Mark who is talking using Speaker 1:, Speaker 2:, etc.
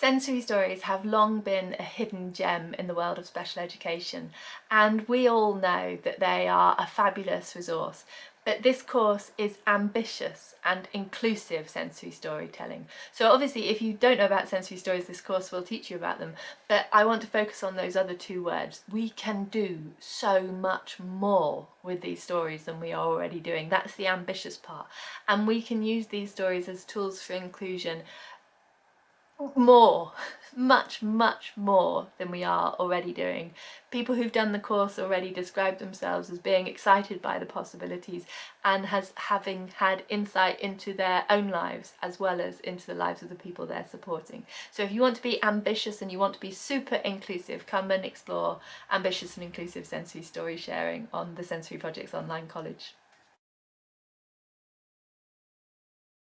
Speaker 1: Sensory stories have long been a hidden gem in the world of special education and we all know that they are a fabulous resource but this course is ambitious and inclusive sensory storytelling. So obviously if you don't know about sensory stories this course will teach you about them but I want to focus on those other two words. We can do so much more with these stories than we are already doing. That's the ambitious part and we can use these stories as tools for inclusion more, much, much more than we are already doing. People who've done the course already describe themselves as being excited by the possibilities and as having had insight into their own lives as well as into the lives of the people they're supporting. So if you want to be ambitious and you want to be super inclusive, come and explore ambitious and inclusive sensory story sharing on the Sensory Projects Online College.